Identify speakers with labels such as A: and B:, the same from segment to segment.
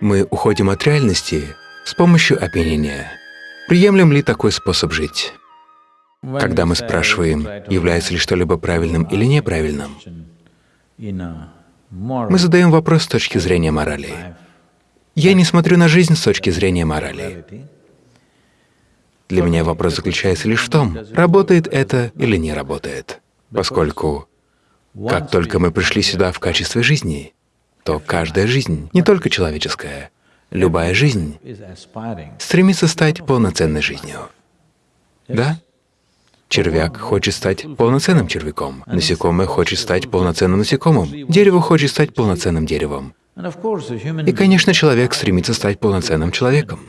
A: Мы уходим от реальности с помощью опьянения. Приемлем ли такой способ жить? Когда мы спрашиваем, является ли что-либо правильным или неправильным, мы задаем вопрос с точки зрения морали. Я не смотрю на жизнь с точки зрения морали. Для меня вопрос заключается лишь в том, работает это или не работает, поскольку как только мы пришли сюда в качестве жизни, то каждая жизнь, не только человеческая, любая жизнь стремится стать полноценной жизнью. Да? Червяк хочет стать полноценным червяком, насекомое хочет стать полноценным насекомым, дерево хочет стать полноценным деревом. И, конечно, человек стремится стать полноценным человеком.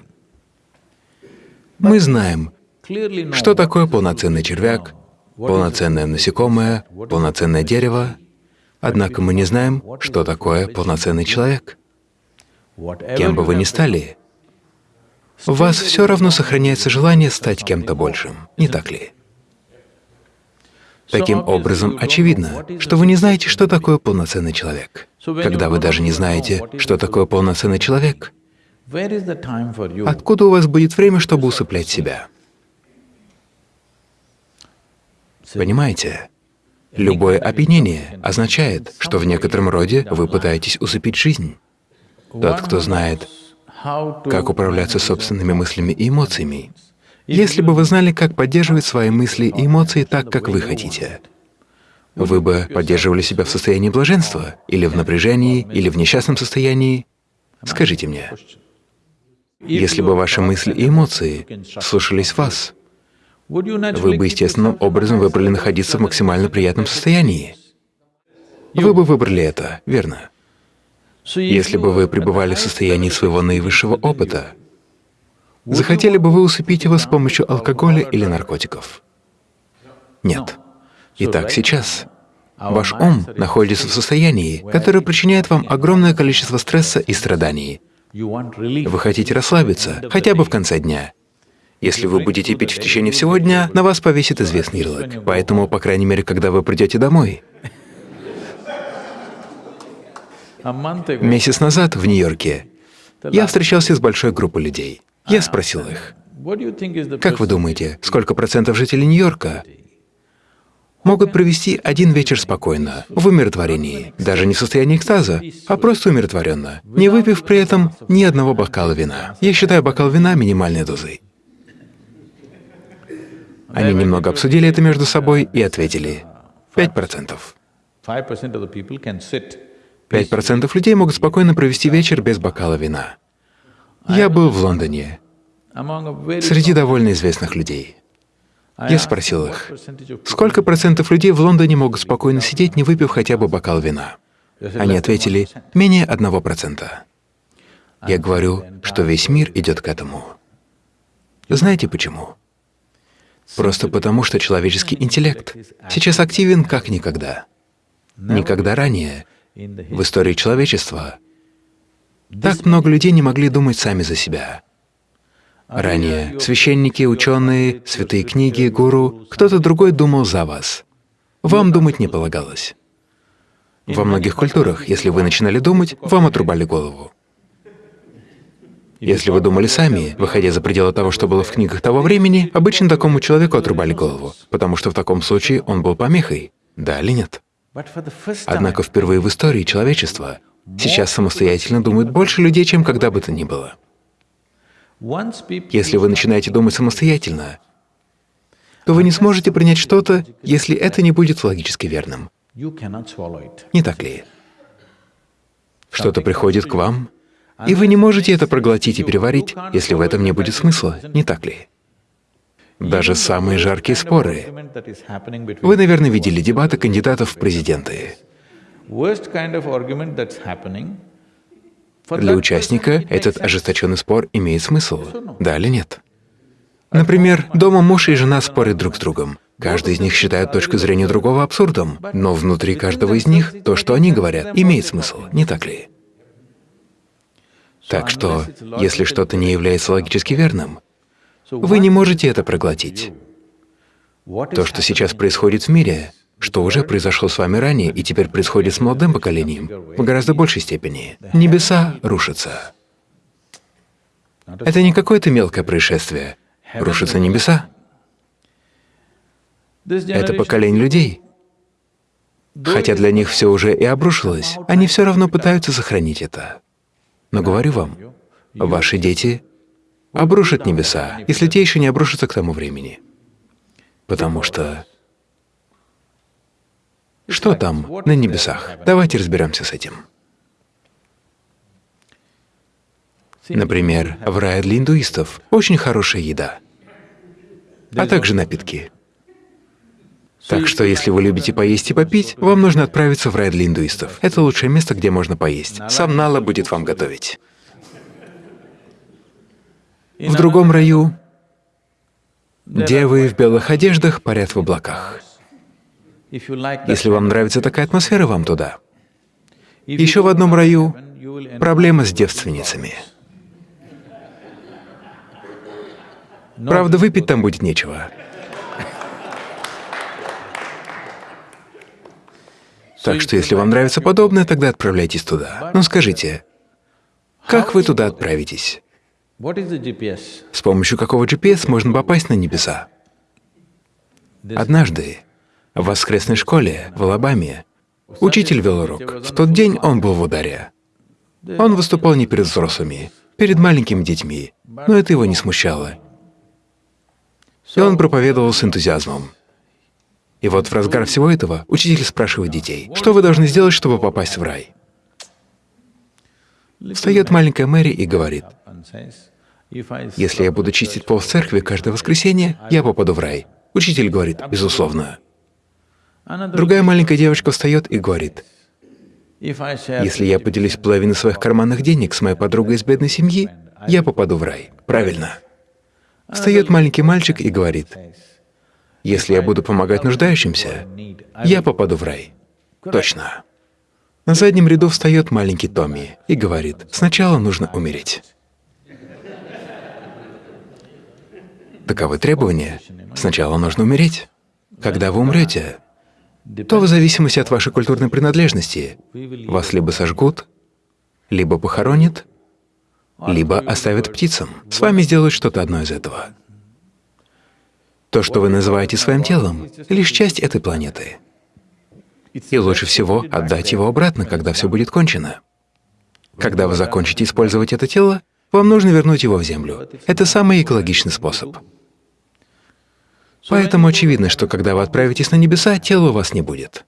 A: Мы знаем, что такое полноценный червяк, полноценное насекомое, полноценное дерево, однако мы не знаем, что такое полноценный человек. Кем бы вы ни стали, у вас все равно сохраняется желание стать кем-то большим, не так ли? Таким образом, очевидно, что вы не знаете, что такое полноценный человек. Когда вы даже не знаете, что такое полноценный человек, откуда у вас будет время, чтобы усыплять себя? Понимаете? Любое опьянение означает, что в некотором роде вы пытаетесь усыпить жизнь. Тот, кто знает, как управляться собственными мыслями и эмоциями, если бы вы знали, как поддерживать свои мысли и эмоции так, как вы хотите, вы бы поддерживали себя в состоянии блаженства, или в напряжении, или в несчастном состоянии? Скажите мне, если бы ваши мысли и эмоции слушались вас, вы бы естественным образом выбрали находиться в максимально приятном состоянии. Вы бы выбрали это, верно? Если бы вы пребывали в состоянии своего наивысшего опыта, Захотели бы вы усыпить его с помощью алкоголя или наркотиков? Нет. Итак, сейчас ваш ум находится в состоянии, которое причиняет вам огромное количество стресса и страданий. Вы хотите расслабиться, хотя бы в конце дня. Если вы будете пить в течение всего дня, на вас повесит известный ярлык. Поэтому, по крайней мере, когда вы придете домой. Месяц назад в Нью-Йорке я встречался с большой группой людей. Я спросил их, как вы думаете, сколько процентов жителей Нью-Йорка могут провести один вечер спокойно, в умиротворении, даже не в состоянии экстаза, а просто умиротворенно, не выпив при этом ни одного бокала вина. Я считаю бокал вина минимальной дозой. Они немного обсудили это между собой и ответили — пять процентов. Пять процентов людей могут спокойно провести вечер без бокала вина. Я был в Лондоне, среди довольно известных людей. Я спросил их, сколько процентов людей в Лондоне могут спокойно сидеть, не выпив хотя бы бокал вина? Они ответили, менее одного процента. Я говорю, что весь мир идет к этому. Знаете почему? Просто потому, что человеческий интеллект сейчас активен как никогда. Никогда ранее в истории человечества так много людей не могли думать сами за себя. Ранее священники, ученые, святые книги, гуру, кто-то другой думал за вас. Вам думать не полагалось. Во многих культурах, если вы начинали думать, вам отрубали голову. Если вы думали сами, выходя за пределы того, что было в книгах того времени, обычно такому человеку отрубали голову, потому что в таком случае он был помехой, да или нет? Однако впервые в истории человечества Сейчас самостоятельно думают больше людей, чем когда бы то ни было. Если вы начинаете думать самостоятельно, то вы не сможете принять что-то, если это не будет логически верным. Не так ли? Что-то приходит к вам, и вы не можете это проглотить и переварить, если в этом не будет смысла, не так ли? Даже самые жаркие споры. Вы, наверное, видели дебаты кандидатов в президенты. Для участника этот ожесточенный спор имеет смысл, да или нет? Например, дома муж и жена спорят друг с другом. Каждый из них считает точку зрения другого абсурдом, но внутри каждого из них то, что они говорят, имеет смысл, не так ли? Так что, если что-то не является логически верным, вы не можете это проглотить. То, что сейчас происходит в мире, что уже произошло с вами ранее и теперь происходит с молодым поколением в гораздо большей степени. Небеса рушатся. Это не какое-то мелкое происшествие. Рушатся небеса. Это поколение людей. Хотя для них все уже и обрушилось, они все равно пытаются сохранить это. Но говорю вам, ваши дети обрушат небеса, если те еще не обрушатся к тому времени. Потому что что там на небесах? Давайте разберемся с этим. Например, в рае для индуистов очень хорошая еда, а также напитки. Так что, если вы любите поесть и попить, вам нужно отправиться в рай для индуистов. Это лучшее место, где можно поесть. Сам Нала будет вам готовить. В другом раю девы в белых одеждах парят в облаках. Если вам нравится такая атмосфера, вам туда. Еще в одном раю проблема с девственницами. Правда, выпить там будет нечего. Так что если вам нравится подобное, тогда отправляйтесь туда. Но скажите, как вы туда отправитесь? С помощью какого GPS можно попасть на небеса? Однажды в воскресной школе в Алабаме учитель вел урок. В тот день он был в ударе. Он выступал не перед взрослыми, перед маленькими детьми, но это его не смущало. И он проповедовал с энтузиазмом. И вот в разгар всего этого учитель спрашивает детей, что вы должны сделать, чтобы попасть в рай? Встает маленькая Мэри и говорит, если я буду чистить пол в церкви каждое воскресенье, я попаду в рай. Учитель говорит, безусловно. Другая маленькая девочка встает и говорит, если я поделюсь половиной своих карманных денег с моей подругой из бедной семьи, я попаду в рай. Правильно. Встает маленький мальчик и говорит, если я буду помогать нуждающимся, я попаду в рай. Точно. На заднем ряду встает маленький Томми и говорит, сначала нужно умереть. Таковы требования. Сначала нужно умереть. Когда вы умрете, то в зависимости от вашей культурной принадлежности вас либо сожгут, либо похоронят, либо оставят птицам. С вами сделают что-то одно из этого. То, что вы называете своим телом, лишь часть этой планеты. И лучше всего отдать его обратно, когда все будет кончено. Когда вы закончите использовать это тело, вам нужно вернуть его в землю. Это самый экологичный способ. Поэтому очевидно, что когда вы отправитесь на небеса, тела у вас не будет.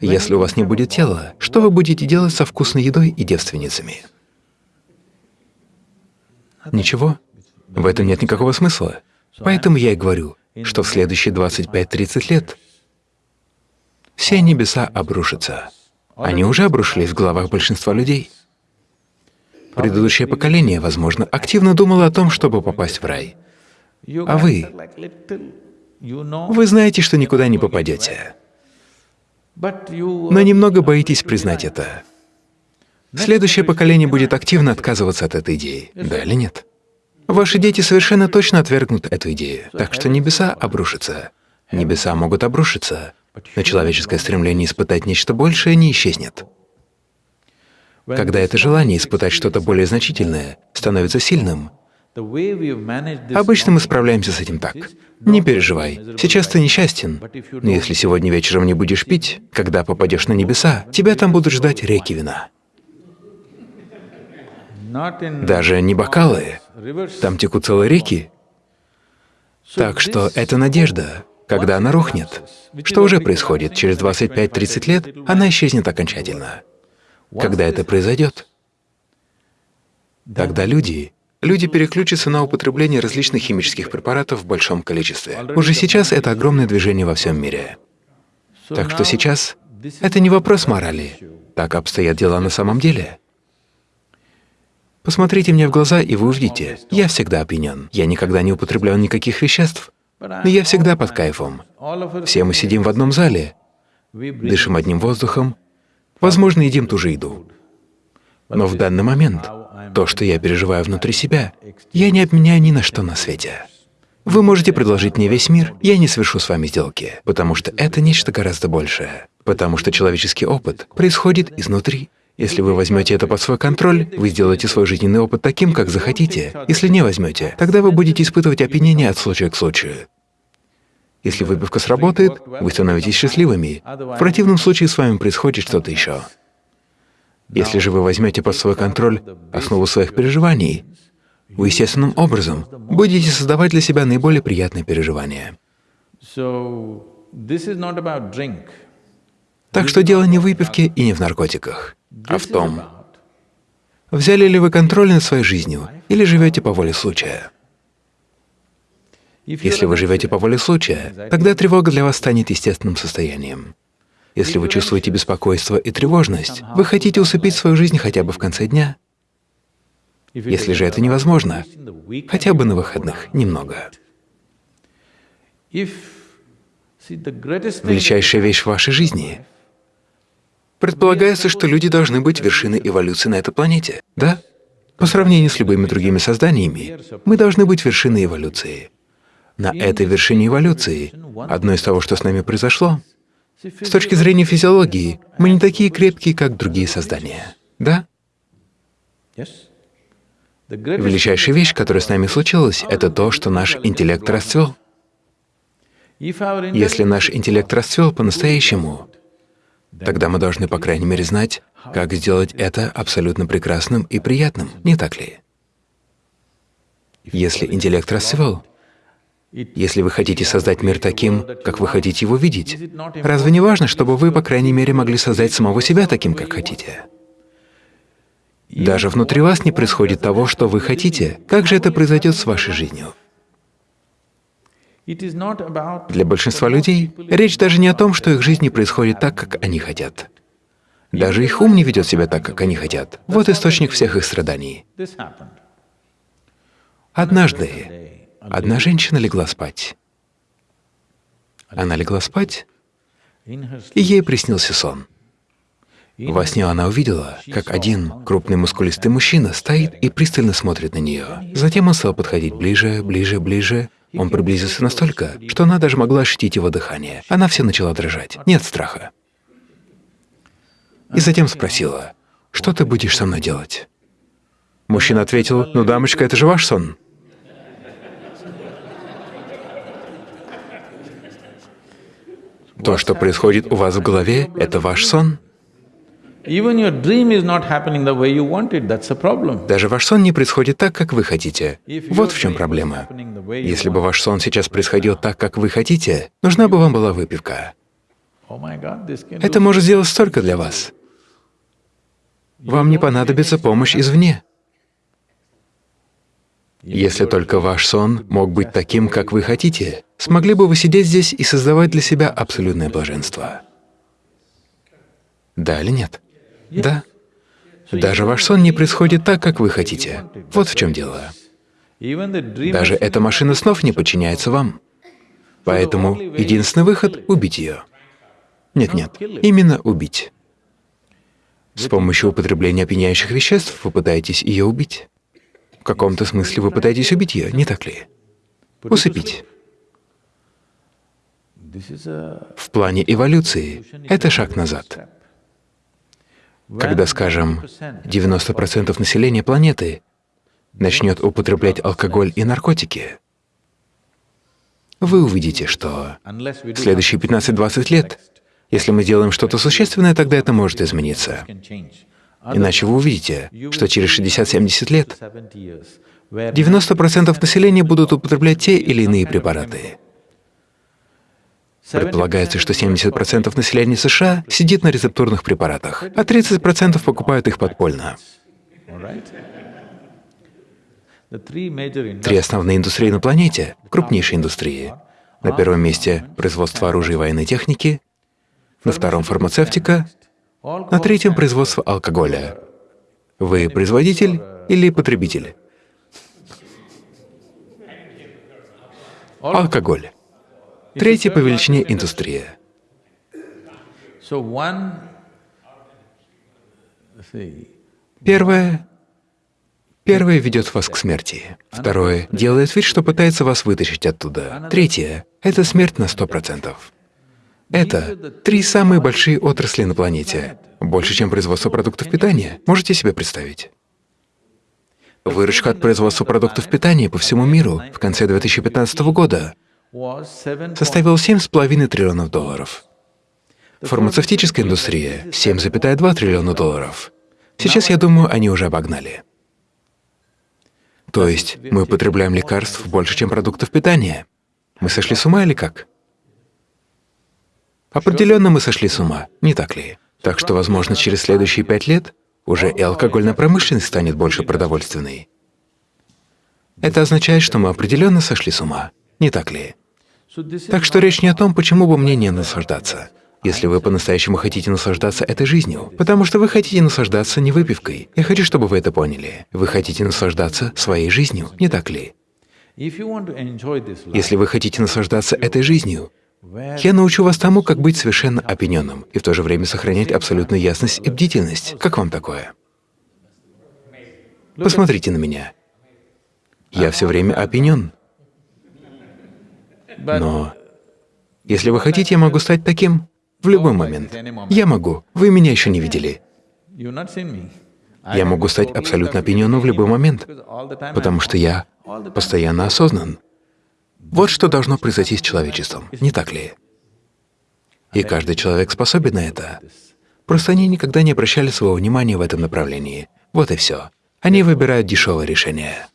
A: Если у вас не будет тела, что вы будете делать со вкусной едой и девственницами? Ничего. В этом нет никакого смысла. Поэтому я и говорю, что в следующие 25-30 лет все небеса обрушатся. Они уже обрушились в головах большинства людей. Предыдущее поколение, возможно, активно думало о том, чтобы попасть в рай. А вы? Вы знаете, что никуда не попадете. Но немного боитесь признать это. Следующее поколение будет активно отказываться от этой идеи, да или нет? Ваши дети совершенно точно отвергнут эту идею, так что небеса обрушатся. Небеса могут обрушиться, но человеческое стремление испытать нечто большее не исчезнет. Когда это желание испытать что-то более значительное становится сильным, обычно мы справляемся с этим так. Не переживай, сейчас ты несчастен, но если сегодня вечером не будешь пить, когда попадешь на небеса, тебя там будут ждать реки вина. Даже не бокалы, там текут целые реки. Так что это надежда, когда она рухнет. Что уже происходит? Через 25-30 лет она исчезнет окончательно. Когда это произойдет, тогда люди Люди переключатся на употребление различных химических препаратов в большом количестве. Уже сейчас это огромное движение во всем мире. Так что сейчас это не вопрос морали. Так обстоят дела на самом деле. Посмотрите мне в глаза, и вы увидите, я всегда опьянен. Я никогда не употреблял никаких веществ, но я всегда под кайфом. Все мы сидим в одном зале, дышим одним воздухом, возможно, едим ту же еду. Но в данный момент то, что я переживаю внутри себя, я не обменяю ни на что на свете. Вы можете предложить мне весь мир, я не совершу с вами сделки, потому что это нечто гораздо большее, потому что человеческий опыт происходит изнутри. Если вы возьмете это под свой контроль, вы сделаете свой жизненный опыт таким, как захотите. Если не возьмете, тогда вы будете испытывать опьянение от случая к случаю. Если выпивка сработает, вы становитесь счастливыми. В противном случае с вами происходит что-то еще. Если же вы возьмете под свой контроль основу своих переживаний, вы естественным образом будете создавать для себя наиболее приятные переживания. Так что дело не в выпивке и не в наркотиках, а в том, взяли ли вы контроль над своей жизнью или живете по воле случая. Если вы живете по воле случая, тогда тревога для вас станет естественным состоянием. Если вы чувствуете беспокойство и тревожность, вы хотите усыпить свою жизнь хотя бы в конце дня. Если же это невозможно, хотя бы на выходных немного. Величайшая вещь в вашей жизни Предполагается, что люди должны быть вершиной эволюции на этой планете, да? По сравнению с любыми другими созданиями, мы должны быть вершиной эволюции. На этой вершине эволюции, одно из того, что с нами произошло, с точки зрения физиологии, мы не такие крепкие, как другие создания, да? Величайшая вещь, которая с нами случилась, это то, что наш интеллект расцвел. Если наш интеллект расцвел по-настоящему, Тогда мы должны, по крайней мере, знать, как сделать это абсолютно прекрасным и приятным, не так ли? Если интеллект расцвел, если вы хотите создать мир таким, как вы хотите его видеть, разве не важно, чтобы вы, по крайней мере, могли создать самого себя таким, как хотите? Даже внутри вас не происходит того, что вы хотите. Как же это произойдет с вашей жизнью? Для большинства людей речь даже не о том, что их жизнь не происходит так, как они хотят. Даже их ум не ведет себя так, как они хотят. Вот источник всех их страданий. Однажды одна женщина легла спать. Она легла спать, и ей приснился сон. Во сне она увидела, как один крупный мускулистый мужчина стоит и пристально смотрит на нее. Затем он стал подходить ближе, ближе, ближе, он приблизился настолько, что она даже могла ощутить его дыхание. Она вся начала дрожать. Нет страха. И затем спросила, «Что ты будешь со мной делать?» Мужчина ответил, «Ну, дамочка, это же ваш сон». То, что происходит у вас в голове, это ваш сон. Даже ваш сон не происходит так, как вы хотите. Вот в чем проблема. Если бы ваш сон сейчас происходил так, как вы хотите, нужна бы вам была выпивка. Oh Это может сделать столько для вас. Вам не понадобится помощь извне. Если только ваш сон мог быть таким, как вы хотите, смогли бы вы сидеть здесь и создавать для себя абсолютное блаженство. Да или нет? Да. Даже ваш сон не происходит так, как вы хотите. Вот в чем дело. Даже эта машина снов не подчиняется вам. Поэтому единственный выход — убить ее. Нет-нет, именно убить. С помощью употребления опьяняющих веществ вы пытаетесь ее убить. В каком-то смысле вы пытаетесь убить ее, не так ли? Усыпить. В плане эволюции это шаг назад. Когда, скажем, 90% населения планеты начнет употреблять алкоголь и наркотики, вы увидите, что в следующие 15-20 лет, если мы сделаем что-то существенное, тогда это может измениться. Иначе вы увидите, что через 60-70 лет 90% населения будут употреблять те или иные препараты. Предполагается, что 70% населения США сидит на рецептурных препаратах, а 30% покупают их подпольно. Три основные индустрии на планете — крупнейшие индустрии. На первом месте — производство оружия и военной техники, на втором — фармацевтика, на третьем — производство алкоголя. Вы производитель или потребитель? Алкоголь. Третья по величине индустрия. Первое Первое ведет вас к смерти. Второе — делает вид, что пытается вас вытащить оттуда. Третье — это смерть на сто процентов. Это три самые большие отрасли на планете. Больше, чем производство продуктов питания. Можете себе представить? Выручка от производства продуктов питания по всему миру в конце 2015 года составила 7,5 триллионов долларов. Фармацевтическая индустрия — 7,2 триллиона долларов. Сейчас, я думаю, они уже обогнали. То есть мы употребляем лекарств больше, чем продуктов питания. Мы сошли с ума или как? Определенно мы сошли с ума, не так ли? Так что, возможно, через следующие пять лет уже и алкогольная промышленность станет больше продовольственной. Это означает, что мы определенно сошли с ума, не так ли? Так что речь не о том, почему бы мне не наслаждаться, если вы по-настоящему хотите наслаждаться этой жизнью, потому что вы хотите наслаждаться не выпивкой. Я хочу, чтобы вы это поняли. Вы хотите наслаждаться своей жизнью, не так ли? Если вы хотите наслаждаться этой жизнью, я научу вас тому, как быть совершенно опьяненным и в то же время сохранять абсолютную ясность и бдительность. Как вам такое? Посмотрите на меня. Я все время опьянен. Но если вы хотите, я могу стать таким в любой момент. Я могу. Вы меня еще не видели. Я могу стать абсолютно опьяненным в любой момент, потому что я постоянно осознан. Вот что должно произойти с человечеством, не так ли? И каждый человек способен на это. Просто они никогда не обращали своего внимания в этом направлении. Вот и все. Они выбирают дешевое решение.